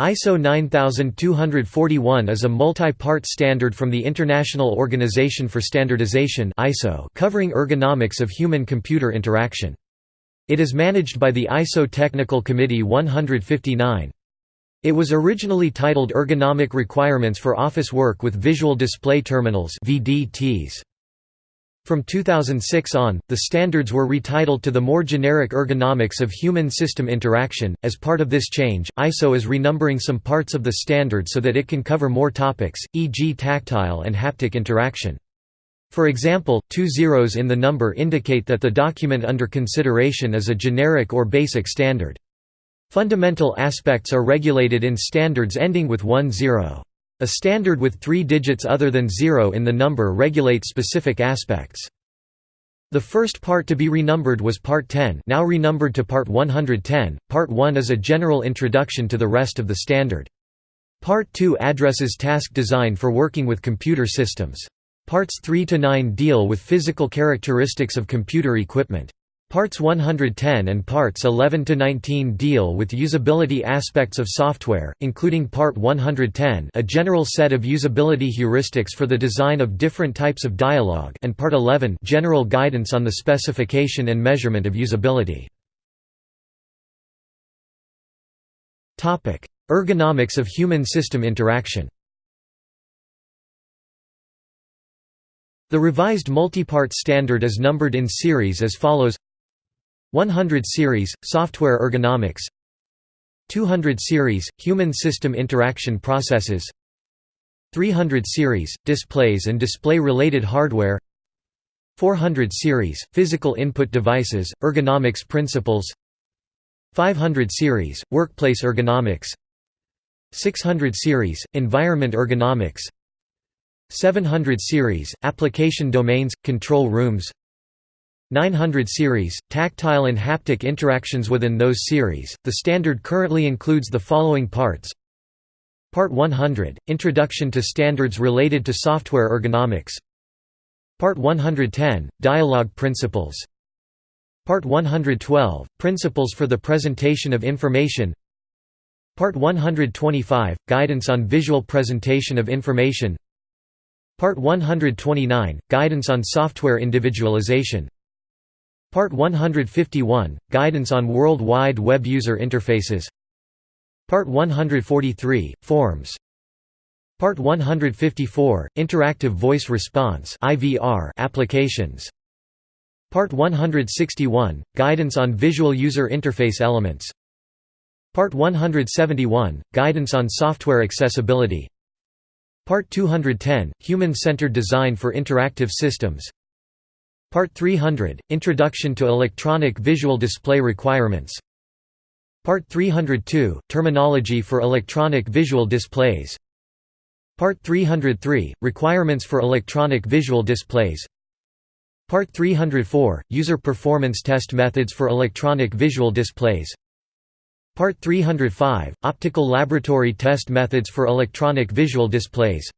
ISO 9241 is a multi-part standard from the International Organization for Standardization (ISO) covering ergonomics of human-computer interaction. It is managed by the ISO Technical Committee 159. It was originally titled Ergonomic Requirements for Office Work with Visual Display Terminals (VDTs). From 2006 on, the standards were retitled to the more generic ergonomics of human-system interaction. As part of this change, ISO is renumbering some parts of the standard so that it can cover more topics, e.g. tactile and haptic interaction. For example, two zeros in the number indicate that the document under consideration is a generic or basic standard. Fundamental aspects are regulated in standards ending with one zero. A standard with three digits other than zero in the number regulates specific aspects. The first part to be renumbered was Part 10 now renumbered to Part 110. Part 1 is a general introduction to the rest of the standard. Part 2 addresses task design for working with computer systems. Parts 3 to 9 deal with physical characteristics of computer equipment. Parts 110 and Parts 11 to 19 deal with usability aspects of software, including Part 110, a general set of usability heuristics for the design of different types of dialogue, and Part 11, general guidance on the specification and measurement of usability. Ergonomics of human-system interaction. The revised multi-part standard is numbered in series as follows 100 series software ergonomics. 200 series human system interaction processes. 300 series displays and display related hardware 400 series physical input devices ergonomics principles. 500 series workplace ergonomics. 600 series environment ergonomics. 700 series application domains control rooms 900 series, tactile and haptic interactions within those series. The standard currently includes the following parts Part 100 Introduction to standards related to software ergonomics. Part 110 Dialogue principles. Part 112 Principles for the presentation of information. Part 125 Guidance on visual presentation of information. Part 129 Guidance on software individualization. Part 151 – Guidance on World Wide Web User Interfaces. Part 143 – Forms. Part 154 – Interactive Voice Response (IVR) applications. Part 161 – Guidance on Visual User Interface Elements. Part 171 – Guidance on Software Accessibility. Part 210 – Human-Centered Design for Interactive Systems Part 300 – Introduction to Electronic Visual Display Requirements. Part 302 – Terminology for Electronic Visual Displays. Part 303 – Requirements for Electronic Visual Displays. Part 304 – User Performance Test Methods for Electronic Visual Displays. Part 305 – Optical Laboratory Test Methods for Electronic Visual Displays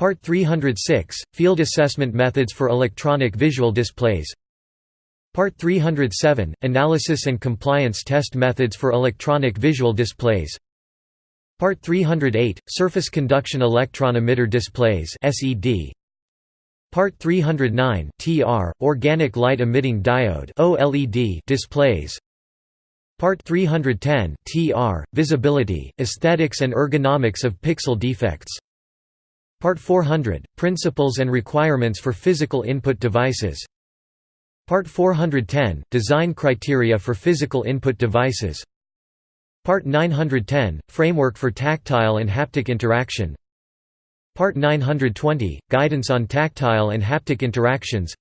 Part 306 – Field Assessment Methods for Electronic Visual Displays. Part 307 – Analysis and Compliance Test Methods for Electronic Visual Displays. Part 308 – Surface Conduction Electron Emitter Displays Part 309 TR – Organic Light Emitting Diode displays. Part 310 TR – Visibility, Aesthetics and Ergonomics of Pixel Defects Part 400 – Principles and Requirements for Physical Input Devices. Part 410 – Design Criteria for Physical Input Devices. Part 910 – Framework for Tactile and Haptic Interaction. Part 920 – Guidance on Tactile and Haptic Interactions.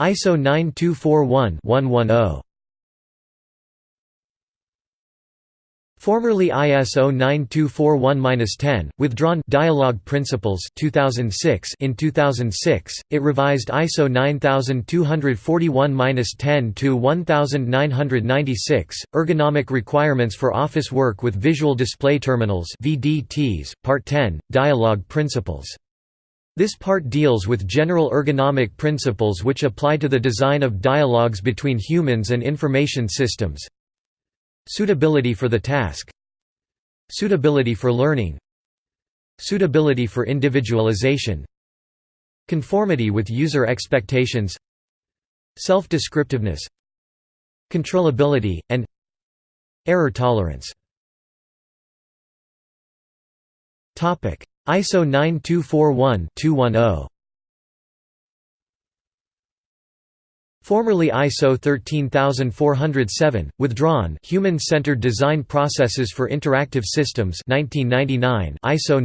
ISO 9241-110 Formerly ISO 9241-10, withdrawn Dialogue Principles 2006 in 2006, it revised ISO 9241-10 to 1996, Ergonomic Requirements for Office Work with Visual Display Terminals VDTs, Part 10, Dialogue Principles This part deals with general ergonomic principles which apply to the design of dialogues between humans and information systems. Suitability for the task. Suitability for learning. Suitability for individualization. Conformity with user expectations. Self-descriptiveness. Controllability, and Error tolerance. ISO 9241-210 Formerly ISO 13407, withdrawn Human-Centered Design Processes for Interactive Systems 1999 ISO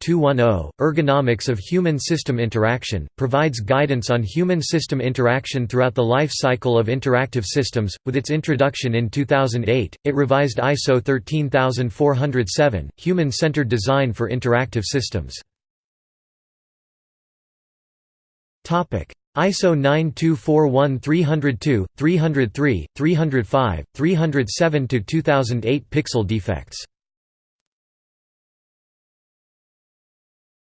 9241-210, Ergonomics of Human-System Interaction, provides guidance on human-system interaction throughout the life cycle of interactive systems. With its introduction in 2008, it revised ISO 13407, Human-Centered Design for Interactive Systems. ISO 9241-302, 303, 305, 307–2008 Pixel defects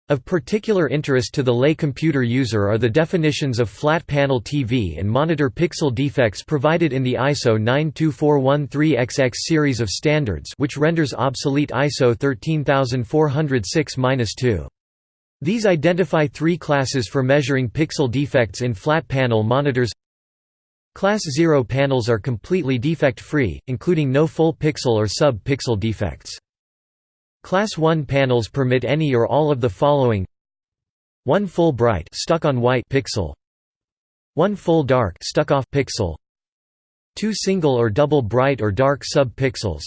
Of particular interest to the lay computer user are the definitions of flat panel TV and monitor pixel defects provided in the ISO 92413XX series of standards which renders obsolete ISO 13406-2. These identify three classes for measuring pixel defects in flat panel monitors. Class 0 panels are completely defect-free, including no full pixel or sub-pixel defects. Class 1 panels permit any or all of the following. 1 full bright stuck on white pixel. 1 full dark stuck off pixel. 2 single or double bright or dark sub-pixels.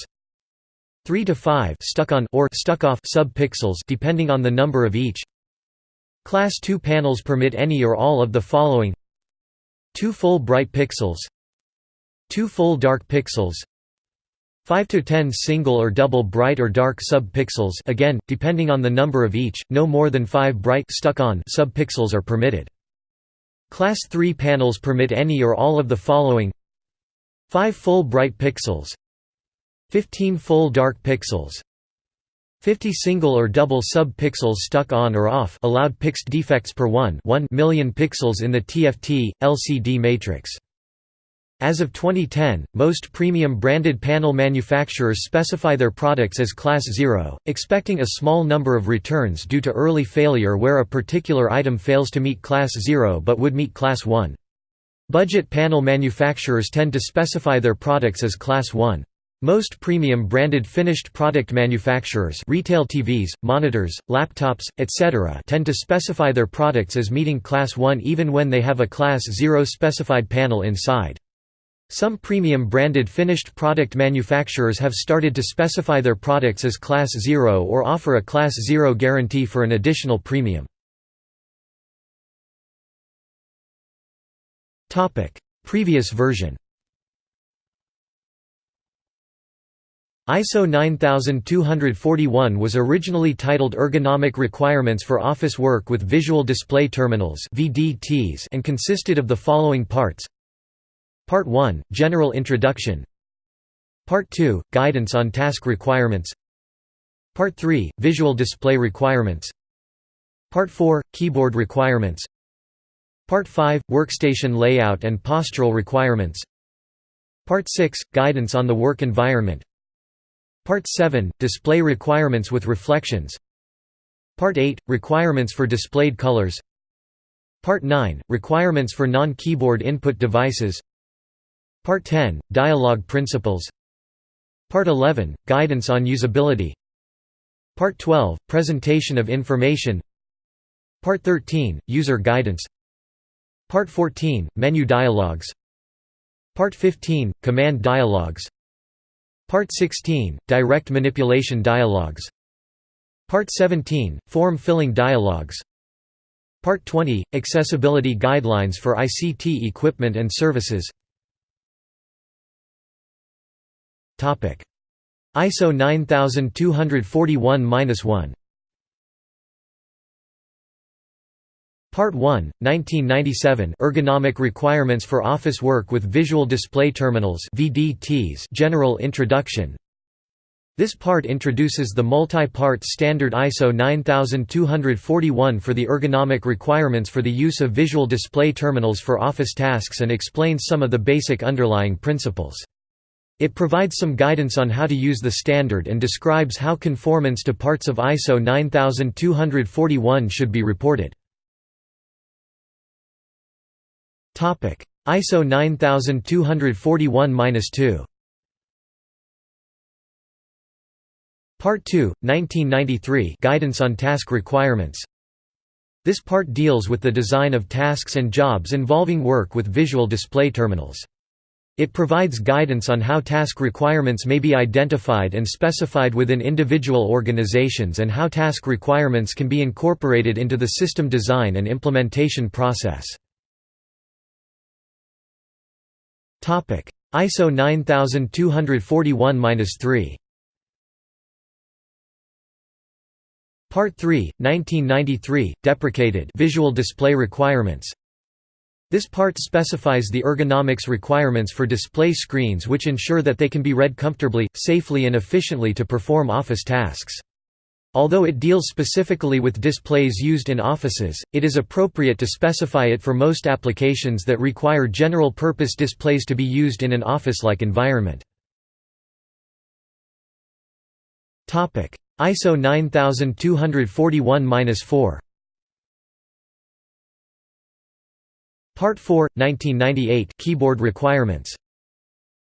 3 to 5 stuck on or stuck off sub-pixels depending on the number of each Class 2 panels permit any or all of the following. 2 full bright pixels. 2 full dark pixels. 5 to 10 single or double bright or dark sub-pixels again, depending on the number of each, no more than 5 bright stuck-on sub-pixels are permitted. Class 3 panels permit any or all of the following. 5 full bright pixels. 15 full dark pixels 50 single or double sub-pixels stuck on or off allowed pixel defects per 1, 1 million pixels in the TFT, LCD matrix. As of 2010, most premium branded panel manufacturers specify their products as Class 0, expecting a small number of returns due to early failure where a particular item fails to meet Class 0 but would meet Class 1. Budget panel manufacturers tend to specify their products as Class 1. Most premium branded finished product manufacturers retail TVs, monitors, laptops, etc. tend to specify their products as meeting Class 1 even when they have a Class 0 specified panel inside. Some premium branded finished product manufacturers have started to specify their products as Class 0 or offer a Class 0 guarantee for an additional premium. Previous version ISO 9241 was originally titled Ergonomic Requirements for Office Work with Visual Display Terminals and consisted of the following parts. Part 1 – General Introduction. Part 2 – Guidance on Task Requirements. Part 3 – Visual Display Requirements. Part 4 – Keyboard Requirements. Part 5 – Workstation Layout and Postural Requirements. Part 6 – Guidance on the Work Environment Part 7 – Display requirements with reflections. Part 8 – Requirements for displayed colors. Part 9 – Requirements for non-keyboard input devices. Part 10 – Dialogue principles. Part 11 – Guidance on usability. Part 12 – Presentation of information. Part 13 – User guidance. Part 14 – Menu dialogues. Part 15 – Command dialogues Part 16 – Direct manipulation dialogues. Part 17 – Form filling dialogues. Part 20 – Accessibility guidelines for ICT equipment and services. ISO 9241-1 Part 1, 1997 Ergonomic Requirements for Office Work with Visual Display Terminals VDTs General Introduction This part introduces the multi-part standard ISO 9241 for the ergonomic requirements for the use of visual display terminals for office tasks and explains some of the basic underlying principles. It provides some guidance on how to use the standard and describes how conformance to parts of ISO 9241 should be reported. ISO 9241-2 Part 2, 1993 Guidance on Task Requirements This part deals with the design of tasks and jobs involving work with visual display terminals. It provides guidance on how task requirements may be identified and specified within individual organizations and how task requirements can be incorporated into the system design and implementation process. ISO 9241-3 Part 3, 1993, deprecated visual display requirements. This part specifies the ergonomics requirements for display screens which ensure that they can be read comfortably, safely and efficiently to perform office tasks. Although it deals specifically with displays used in offices, it is appropriate to specify it for most applications that require general-purpose displays to be used in an office-like environment. ISO 9241-4 Part 4, 1998 Keyboard requirements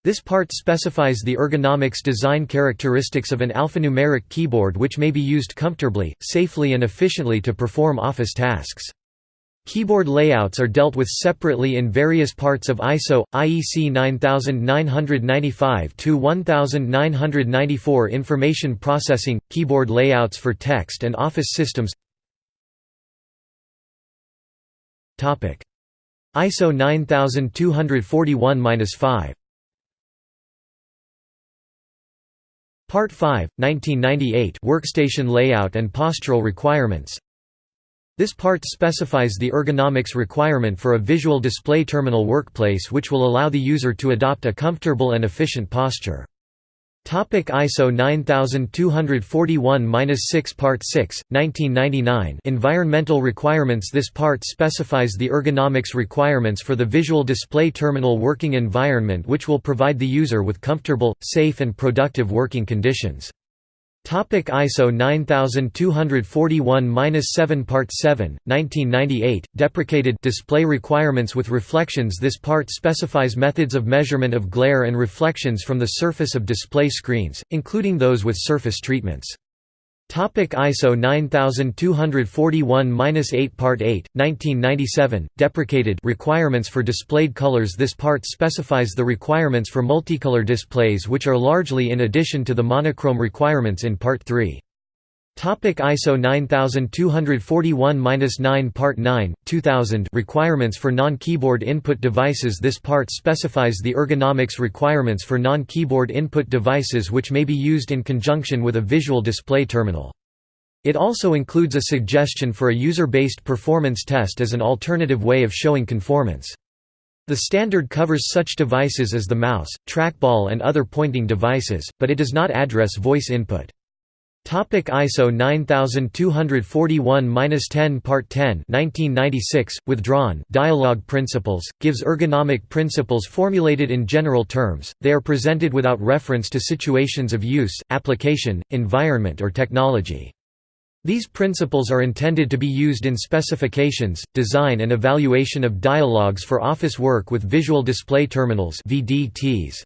This part specifies the ergonomics design characteristics of an alphanumeric keyboard which may be used comfortably, safely and efficiently to perform office tasks. Keyboard layouts are dealt with separately in various parts of ISO, IEC 9995-1994 Information processing – keyboard layouts for text and office systems. ISO 9241-5 Part 5, 1998 Workstation layout and postural requirements this part specifies the ergonomics requirement for a visual display terminal workplace which will allow the user to adopt a comfortable and efficient posture. Topic ISO 9241-6 Part 6, 1999 Environmental requirements This part specifies the ergonomics requirements for the visual display terminal working environment which will provide the user with comfortable, safe and productive working conditions. Topic ISO 9241-7 Part 7, 1998, deprecated display requirements with reflections This part specifies methods of measurement of glare and reflections from the surface of display screens, including those with surface treatments. Topic ISO 9241-8 Part 8, 1997, deprecated requirements for displayed colors This part specifies the requirements for multicolor displays which are largely in addition to the monochrome requirements in Part 3. Topic ISO 9241-9 Part 9, 2000 Requirements for non-keyboard input devices This part specifies the ergonomics requirements for non-keyboard input devices which may be used in conjunction with a visual display terminal. It also includes a suggestion for a user-based performance test as an alternative way of showing conformance. The standard covers such devices as the mouse, trackball and other pointing devices, but it does not address voice input. Topic ISO 9241-10 Part 10 1996, withdrawn dialogue principles, gives ergonomic principles formulated in general terms, they are presented without reference to situations of use, application, environment or technology. These principles are intended to be used in specifications, design and evaluation of dialogues for office work with visual display terminals VDTs.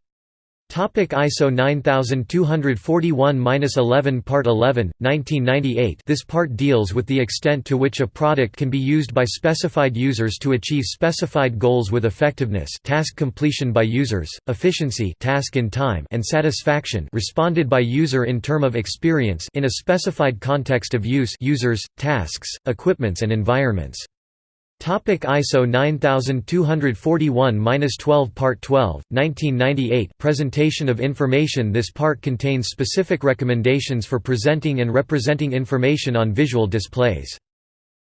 Topic ISO 9241-11 Part 11, 1998 This part deals with the extent to which a product can be used by specified users to achieve specified goals with effectiveness task completion by users, efficiency task in time and satisfaction responded by user in term of experience in a specified context of use users, tasks, equipments and environments. Topic ISO 9241-12 Part 12, 1998 Presentation of information This part contains specific recommendations for presenting and representing information on visual displays.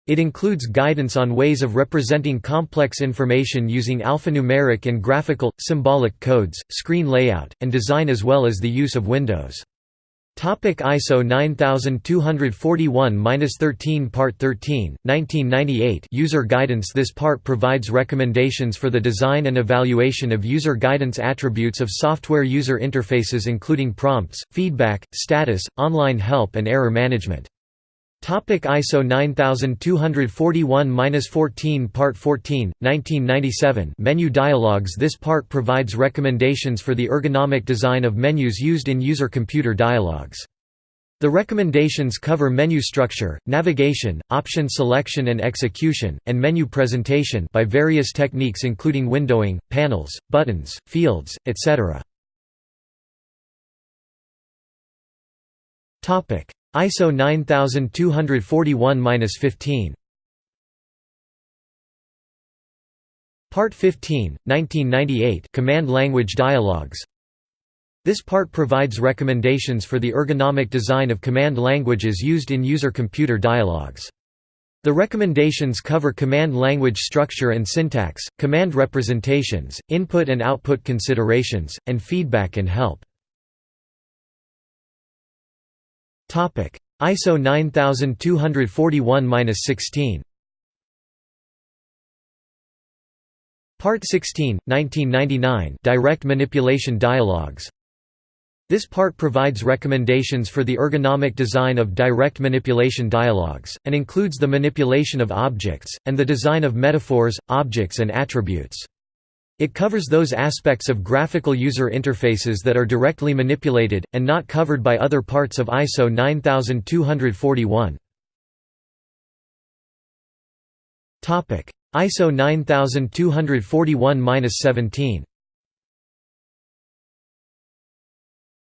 It includes guidance on ways of representing complex information using alphanumeric and graphical, symbolic codes, screen layout, and design as well as the use of windows. Topic ISO 9241-13 Part 13, 1998 User Guidance This part provides recommendations for the design and evaluation of user guidance attributes of software user interfaces including prompts, feedback, status, online help and error management. Topic ISO 9241-14 Part 14, 1997 Menu dialogues This part provides recommendations for the ergonomic design of menus used in user-computer dialogues. The recommendations cover menu structure, navigation, option selection and execution, and menu presentation by various techniques including windowing, panels, buttons, fields, etc. ISO 9241-15 Part 15, 1998 Command Language Dialogues This part provides recommendations for the ergonomic design of command languages used in user-computer dialogues. The recommendations cover command language structure and syntax, command representations, input and output considerations, and feedback and help. Topic: ISO 9241-16. Part 16, 1999 Direct Manipulation Dialogues This part provides recommendations for the ergonomic design of direct manipulation dialogues, and includes the manipulation of objects, and the design of metaphors, objects and attributes. It covers those aspects of graphical user interfaces that are directly manipulated, and not covered by other parts of ISO 9241. ISO 9241-17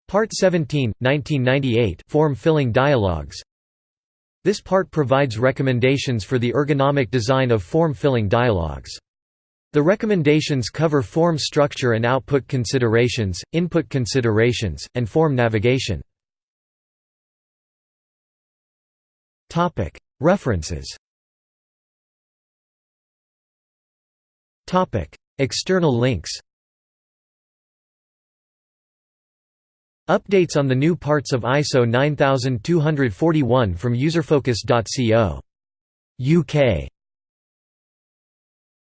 Part 17, 1998 Form filling dialogues This part provides recommendations for the ergonomic design of form filling dialogues. The recommendations cover form structure and output considerations, input considerations, and form navigation. References External links Updates on the new parts of ISO 9241 from userfocus.co. UK